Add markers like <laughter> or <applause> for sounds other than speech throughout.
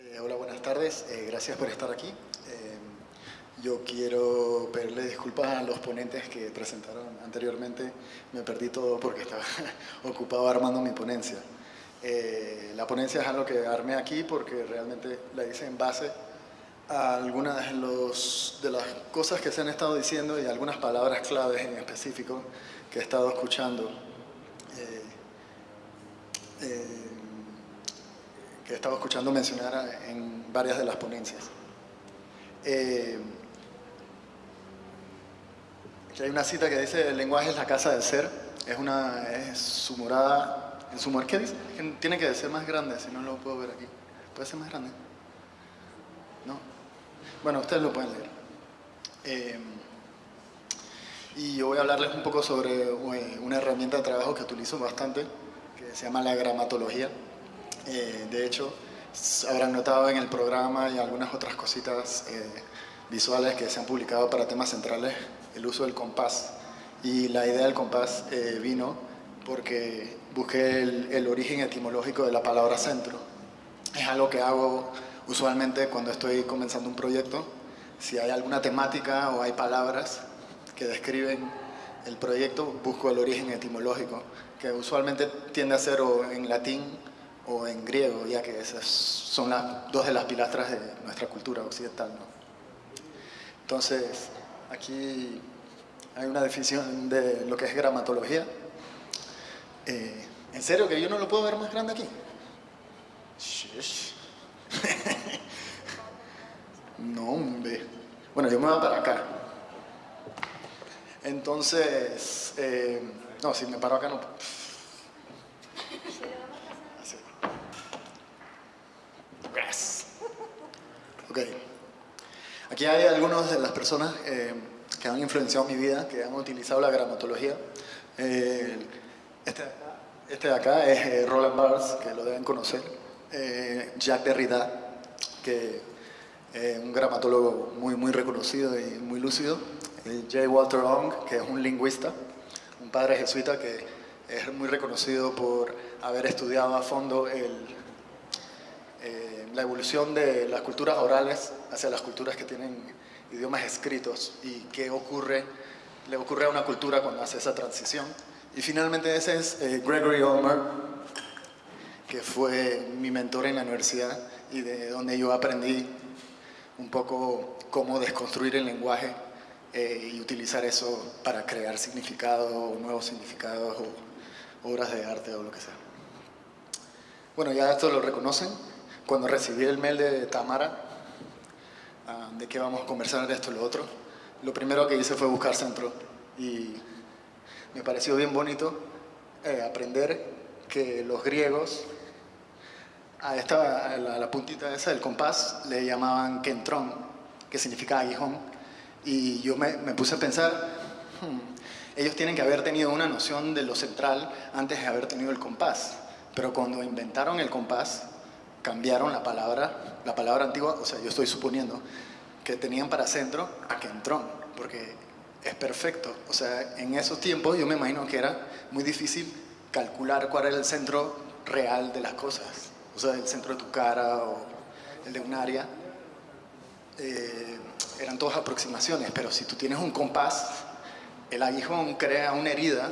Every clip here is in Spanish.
Eh, hola, buenas tardes. Eh, gracias por estar aquí. Eh, yo quiero pedirle disculpas a los ponentes que presentaron anteriormente. Me perdí todo porque estaba <laughs> ocupado armando mi ponencia. la ponencia es algo que armé aquí porque realmente la hice en base a algunas de, las cosas que se han estado diciendo y algunas palabras claves en específico que he estado escuchando. Que he estado escuchando mencionar en varias de las ponencias. Eh, hay una cita que dice, el lenguaje es la casa del ser, es, una, es su morada, en su ¿qué dice? Tiene que ser más grande, si no lo puedo ver aquí. ¿Puede ser más grande? ¿No? Bueno, ustedes lo pueden leer. Eh, y yo voy a hablarles un poco sobre eh, una herramienta de trabajo que utilizo bastante, que se llama la gramatología. Eh, de hecho, habrán notado en el programa y algunas otras cositas eh, visuales que se han publicado para temas centrales el uso del compás. Y la idea del compás eh, vino porque busqué el, origen etimológico de la palabra centro. Es algo que hago usualmente cuando estoy comenzando un proyecto. Si hay alguna temática o hay palabras que describen el proyecto, busco el origen etimológico, que usualmente tiende a ser o en latín o en griego, ya que esas son las, dos de las pilastras de nuestra cultura occidental. Entonces, aquí hay una definición de lo que es gramatología. Eh, ¿En serio que yo no lo puedo ver más grande aquí? <laughs> no, hombre. Bueno, yo me voy para acá. Entonces, eh, no, si me paro acá no... <laughs> Ok. Aquí hay algunas de las personas eh, que han influenciado mi vida, que han utilizado la gramatología. Eh, este, este, de acá es eh, Roland Barthes, que lo deben conocer. Jacques Derrida, que es un gramatólogo muy, muy reconocido y muy lúcido. J. Walter Long, que es un lingüista, un padre jesuita que es muy reconocido por haber estudiado a fondo el, la evolución de las culturas orales hacia las culturas que tienen idiomas escritos y qué ocurre, le ocurre a una cultura cuando hace esa transición. Y finalmente ese es eh, Gregory Ulmer, que fue mi mentor en la universidad y de donde yo aprendí un poco cómo desconstruir el lenguaje eh, y utilizar eso para crear significados, nuevos significados o obras de arte o lo que sea. Bueno, ya esto lo reconocen cuando recibí el mail de Tamara, ah, de que vamos a conversar de esto y lo otro, lo primero que hice fue buscar centro. Y me pareció bien bonito eh, aprender que los griegos a, esta, la, puntita esa del compás le llamaban kentrón, que significa aguijón, y yo me, me puse a pensar, hmm, ellos tienen que haber tenido una noción de lo central antes de haber tenido el compás, pero cuando inventaron el compás, cambiaron la palabra, la palabra antigua, o sea, yo estoy suponiendo que tenían para centro a Kentrón, porque es perfecto. O sea, en esos tiempos yo me imagino que era muy difícil calcular cuál era el centro real de las cosas. O sea, el centro de tu cara o el de un área. Eh, eran todas aproximaciones, pero si tú tienes un compás, el aguijón crea una herida,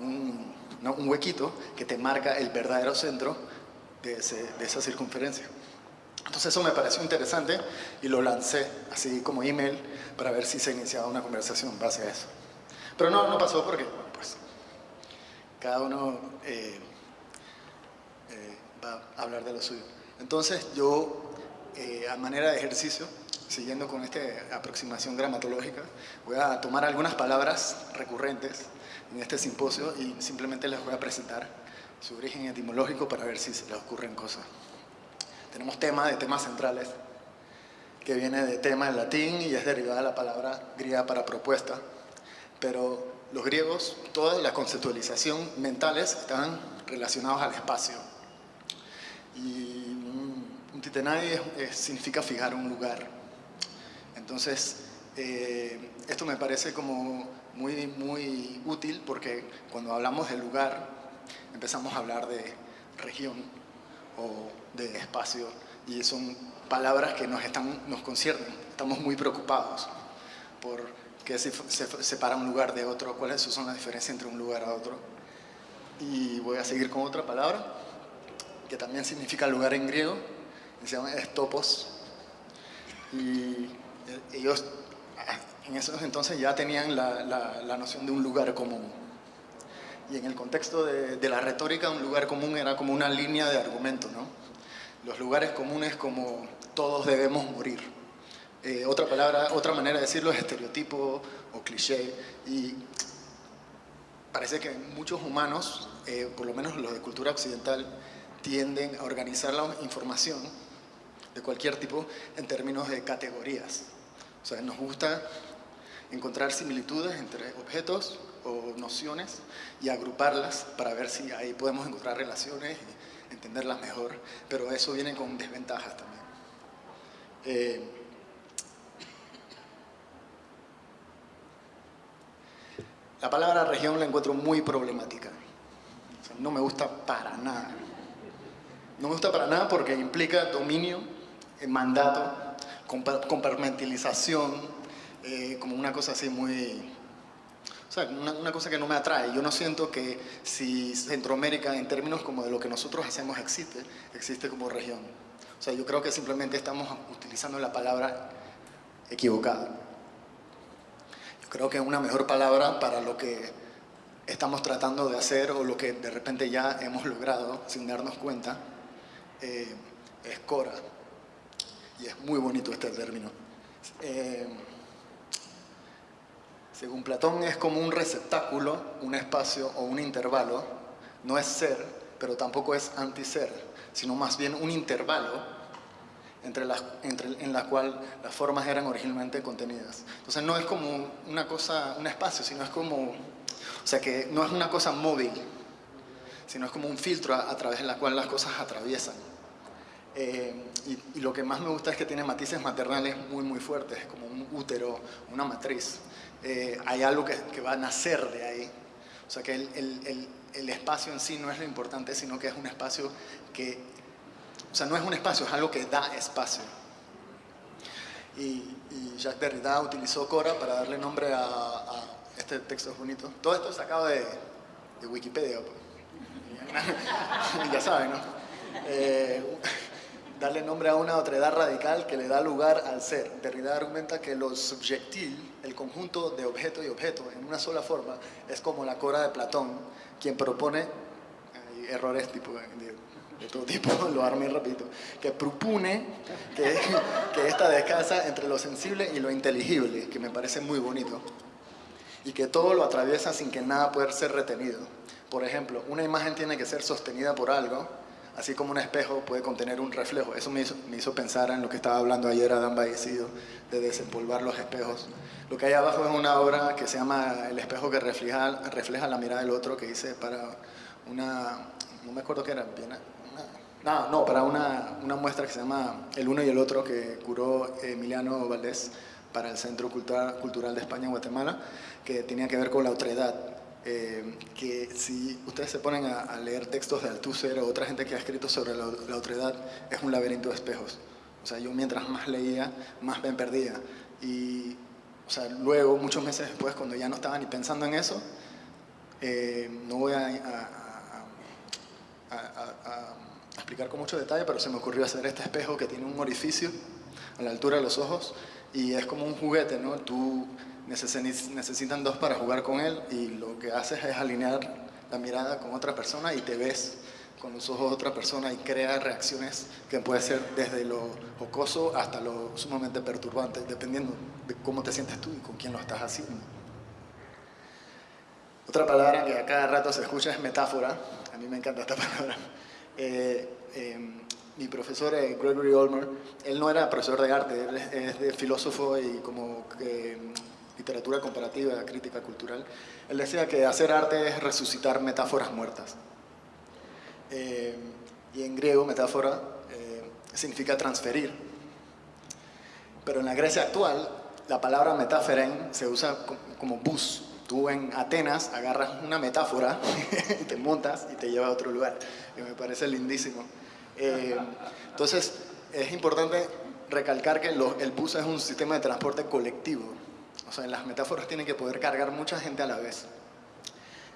un, un huequito que te marca el verdadero centro de, esa circunferencia. Entonces eso me pareció interesante y lo lancé así como email para ver si se iniciaba una conversación en base a eso. Pero no, no pasó porque, pues, cada uno eh, eh, va a hablar de lo suyo. Entonces yo, eh, a manera de ejercicio, siguiendo con esta aproximación gramatológica, voy a tomar algunas palabras recurrentes en este simposio y simplemente les voy a presentar su origen etimológico para ver si se le ocurren cosas. Tenemos tema de temas centrales, que viene de tema en latín y es derivada de la palabra griega para propuesta, pero los griegos, toda la conceptualización mentales están relacionados al espacio. Y un, titenai significa fijar un lugar. Entonces, eh, esto me parece como muy, muy útil porque cuando hablamos de lugar, empezamos a hablar de región o de espacio y son palabras que nos, están, nos conciernen. Estamos muy preocupados por qué se, se separa un lugar de otro, cuáles son las diferencias entre un lugar a otro. Y voy a seguir con otra palabra que también significa lugar en griego, se llama estopos. Y eh, ellos en esos entonces ya tenían la, la, noción de un lugar común. Y en el contexto de, de, la retórica, un lugar común era como una línea de argumento, ¿no? Los lugares comunes como todos debemos morir. Eh, otra palabra, otra manera de decirlo es estereotipo o cliché. Y parece que muchos humanos, eh, por lo menos los de cultura occidental, tienden a organizar la información de cualquier tipo en términos de categorías. O sea, nos gusta encontrar similitudes entre objetos o nociones y agruparlas para ver si ahí podemos encontrar relaciones y entenderlas mejor, pero eso viene con desventajas también. Eh, la palabra región la encuentro muy problemática. no me gusta para nada. No me gusta para nada porque implica dominio, mandato, compartimentalización, eh, como una cosa así muy... O sea, una, cosa que no me atrae. Yo no siento que si Centroamérica, en términos como de lo que nosotros hacemos, existe, existe como región. O sea, yo creo que simplemente estamos utilizando la palabra equivocada. Yo creo que una mejor palabra para lo que estamos tratando de hacer o lo que de repente ya hemos logrado sin darnos cuenta eh, es Cora. Y es muy bonito este término. Eh, según Platón es como un receptáculo, un espacio o un intervalo. No es ser, pero tampoco es anti-ser, sino más bien un intervalo entre las, en la cual las formas eran originalmente contenidas. Entonces no es como una cosa, un espacio, sino es como, o sea que no es una cosa móvil, sino es como un filtro a, través de la cual las cosas atraviesan. Eh, y, lo que más me gusta es que tiene matices maternales muy, muy fuertes, como un útero, una matriz. Eh, hay algo que, que, va a nacer de ahí. O sea que el, el, el, espacio en sí no es lo importante, sino que es un espacio que... O sea, no es un espacio, es algo que da espacio. Y, y Jacques Derrida utilizó Cora para darle nombre a, a este texto bonito. Todo esto sacado de, de Wikipedia. Pues <laughs> ya saben, ¿no? Eh, darle nombre a una otredad radical que le da lugar al ser. Derrida argumenta que lo subjectil, el conjunto de objeto y objeto en una sola forma, es como la cora de Platón, quien propone, hay errores tipo de, todo tipo, <laughs> lo armé repito, que propone que, <laughs> que esta descansa entre lo sensible y lo inteligible, que me parece muy bonito, y que todo lo atraviesa sin que nada pueda ser retenido. Por ejemplo, una imagen tiene que ser sostenida por algo, así como un espejo puede contener un reflejo. Eso me hizo, pensar en lo que estaba hablando ayer Adán Baecido, de desempolvar los espejos. Lo que hay abajo es una obra que se llama El espejo que refleja, refleja la mirada del otro, que hice para una, no me acuerdo qué era, no, no, para una, una, muestra que se llama El uno y el otro, que curó Emiliano Valdés para el Centro Cultural de España en Guatemala, que tenía que ver con la otredad eh, que si ustedes se ponen a, leer textos de Althusser o otra gente que ha escrito sobre la, la otredad, es un laberinto de espejos. O sea, yo mientras más leía, más me perdía. Y, o sea, luego, muchos meses después, cuando ya no estaba ni pensando en eso, eh, no voy a, a, explicar con mucho detalle, pero se me ocurrió hacer este espejo que tiene un orificio a la altura de los ojos y es como un juguete, ¿no? Tú necesitan dos para jugar con él y lo que haces es alinear la mirada con otra persona y te ves con los ojos de otra persona y crea reacciones que puede ser desde lo jocoso hasta lo sumamente perturbante, dependiendo de cómo te sientes tú y con quién lo estás haciendo. Otra palabra que a cada rato se escucha es metáfora. A mí me encanta esta <laughs> palabra. Eh, em, mi profesor eh, Gregory Olmer, él no era profesor de arte, él es, de filósofo y como que literatura comparativa, crítica cultural, él decía que hacer arte es resucitar metáforas muertas. Eh, y en griego, metáfora eh, significa transferir. Pero en la Grecia actual, la palabra metáferen se usa como bus. Tú en Atenas agarras una metáfora <laughs> y te montas y te lleva a otro lugar. Y me parece lindísimo. Eh, entonces, es importante recalcar que el bus es un sistema de transporte colectivo. O sea, en las metáforas tienen que poder cargar mucha gente a la vez.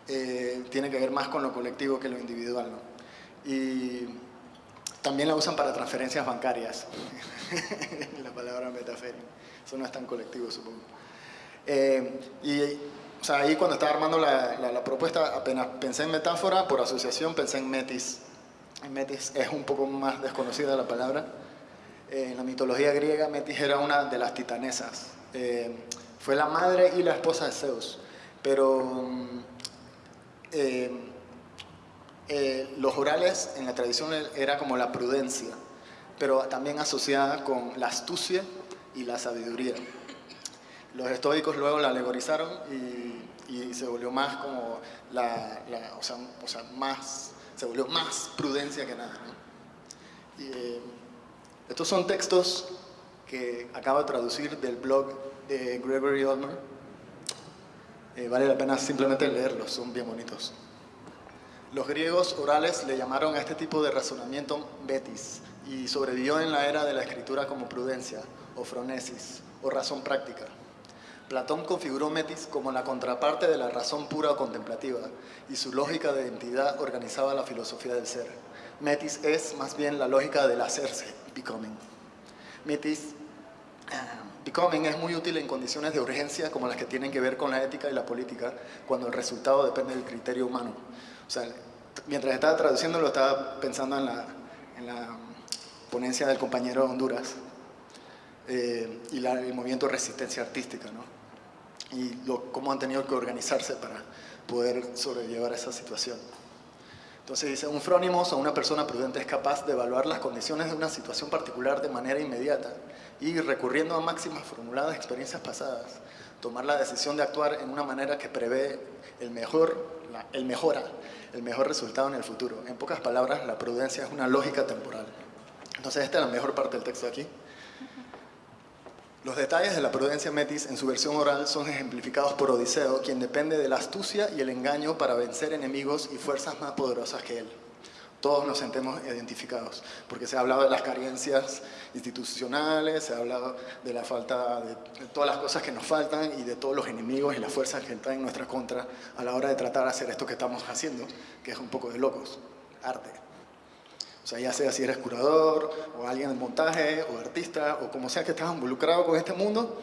Eh, tiene que ver más con lo colectivo que lo individual. Y también la usan para transferencias bancarias. <laughs> la palabra metaférica. Eso no es tan colectivo, supongo. Eh, y o sea, ahí cuando estaba armando la, la, propuesta, apenas pensé en metáfora, por asociación pensé en metis. Metis es un poco más desconocida la palabra. Eh, en la mitología griega, Metis era una de las titanesas. Eh, fue la madre y la esposa de Zeus. Pero mm, los orales en la tradición era como la prudencia, pero también asociada con la astucia y la sabiduría. Los estoicos luego la alegorizaron y, se volvió más como la, o, sea, más, se volvió más prudencia que nada. Eh, estos son textos que acabo de traducir del blog de Gregory Ulmer. Eh, vale la pena simplemente leerlos, son bien bonitos. Los griegos orales le llamaron a este tipo de razonamiento betis y sobrevivió en la era de la escritura como prudencia o fronesis o razón práctica. Platón configuró Metis como la contraparte de la razón pura o contemplativa, y su lógica de identidad organizaba la filosofía del ser. Metis es más bien la lógica del hacerse, becoming. Metis, becoming es muy útil en condiciones de urgencia como las que tienen que ver con la ética y la política, cuando el resultado depende del criterio humano. O sea, mientras estaba traduciendo lo estaba pensando en la, en la ponencia del compañero de Honduras, eh, y el movimiento de resistencia artística, ¿no? y cómo han tenido que organizarse para poder sobrellevar esa situación. Entonces dice, un frónimos o una persona prudente es capaz de evaluar las condiciones de una situación particular de manera inmediata y recurriendo a máximas formuladas experiencias pasadas, tomar la decisión de actuar en una manera que prevé el mejor, el mejora, el mejor resultado en el futuro. En pocas palabras, la prudencia es una lógica temporal. Entonces esta es la mejor parte del texto aquí. Los detalles de la prudencia Metis en su versión oral son ejemplificados por Odiseo, quien depende de la astucia y el engaño para vencer enemigos y fuerzas más poderosas que él. Todos nos sentimos identificados, porque se ha hablado de las carencias institucionales, se ha hablado de la falta de, todas las cosas que nos faltan y de todos los enemigos y las fuerzas que están en nuestra contra a la hora de tratar de hacer esto que estamos haciendo, que es un poco de locos, arte. O sea, ya sea si eres curador, o alguien de montaje, o artista, o como sea que estás involucrado con este mundo,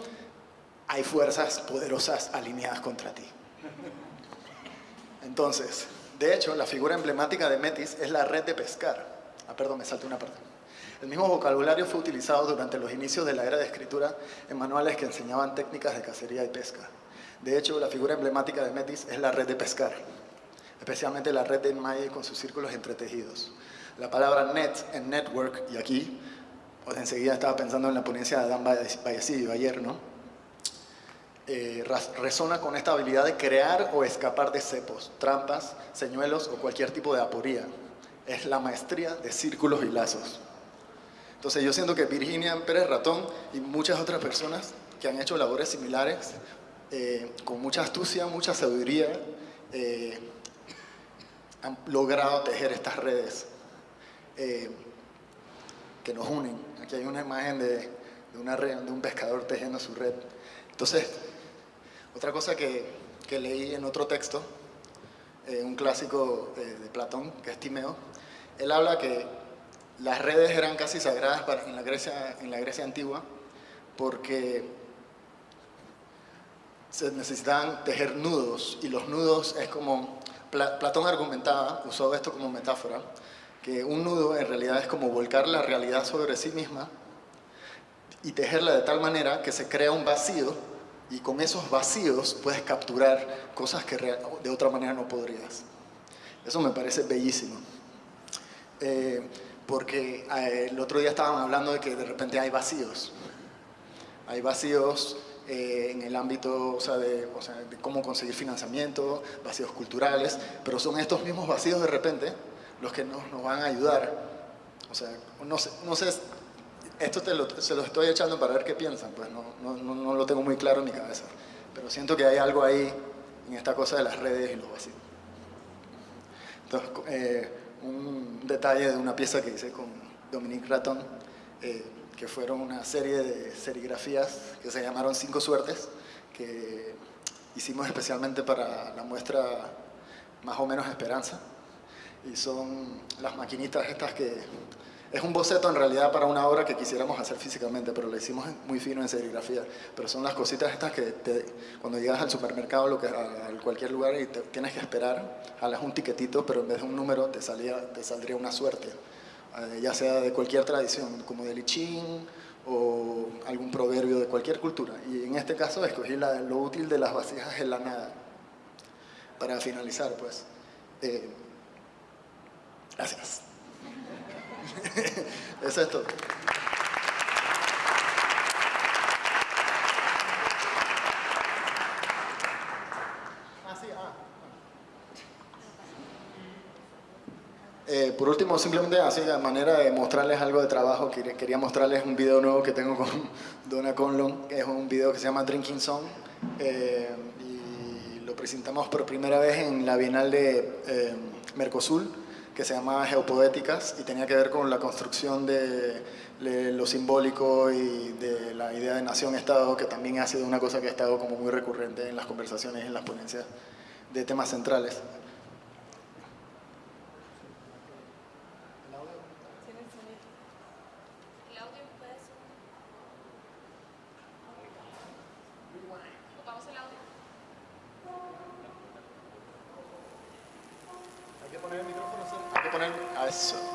hay fuerzas poderosas alineadas contra ti. Entonces, de hecho, la figura emblemática de Metis es la red de pescar. Ah, perdón, me salté una parte. El mismo vocabulario fue utilizado durante los inicios de la era de escritura en manuales que enseñaban técnicas de cacería y pesca. De hecho, la figura emblemática de Metis es la red de pescar, especialmente la red de enmalle con sus círculos entretejidos. La palabra net en network, y aquí, pues enseguida estaba pensando en la ponencia de Adán Vallecillo ayer, ¿no? Eh, resona con esta habilidad de crear o escapar de cepos, trampas, señuelos o cualquier tipo de aporía. Es la maestría de círculos y lazos. Entonces yo siento que Virginia Pérez Ratón y muchas otras personas que han hecho labores similares, eh, con mucha astucia, mucha sabiduría, eh, han logrado tejer estas redes eh, que nos unen. Aquí hay una imagen de, una red, de un pescador tejiendo su red. Entonces, otra cosa que, leí en otro texto, eh, un clásico de, Platón, que es Timeo, él habla que las redes eran casi sagradas en, la Grecia, en la Grecia antigua porque se necesitaban tejer nudos y los nudos es como, Platón argumentaba, usó esto como metáfora, que un nudo en realidad es como volcar la realidad sobre sí misma y tejerla de tal manera que se crea un vacío y con esos vacíos puedes capturar cosas que de otra manera no podrías. Eso me parece bellísimo. Eh, porque eh, el otro día estaban hablando de que de repente hay vacíos. Hay vacíos eh, en el ámbito o sea, de, o sea, de cómo conseguir financiamiento, vacíos culturales, pero son estos mismos vacíos de repente los que nos, nos van a ayudar. O sea, no sé, no sé esto te lo, se lo estoy echando para ver qué piensan, pues no, no, no, lo tengo muy claro en mi cabeza. Pero siento que hay algo ahí en esta cosa de las redes y los vacíos. Entonces, eh, un detalle de una pieza que hice con Dominique Raton, eh, que fueron una serie de serigrafías que se llamaron Cinco Suertes, que hicimos especialmente para la muestra más o menos Esperanza. Y son las maquinitas estas que es un boceto en realidad para una obra que quisiéramos hacer físicamente, pero lo hicimos muy fino en serigrafía. Pero son las cositas estas que cuando llegas al supermercado lo que, a, cualquier lugar y tienes que esperar, jalas un tiquetito, pero en vez de un número te, salía, te saldría una suerte. Eh, ya sea de cualquier tradición, como de lichín o algún proverbio de cualquier cultura. Y en este caso escogí lo útil de las vasijas en la nada. Para finalizar, pues. Eh, gracias. <laughs> Eso es todo. Eh, por último, simplemente así a manera de mostrarles algo de trabajo, quería mostrarles un video nuevo que tengo con <laughs> Donna Conlon, es un video que se llama Drinking Song, eh, y lo presentamos por primera vez en la Bienal de eh, Mercosur, que se llamaba Geopoéticas y tenía que ver con la construcción de, lo simbólico y de la idea de nación-estado, que también ha sido una cosa que ha estado como muy recurrente en las conversaciones, en las ponencias de temas centrales. Hay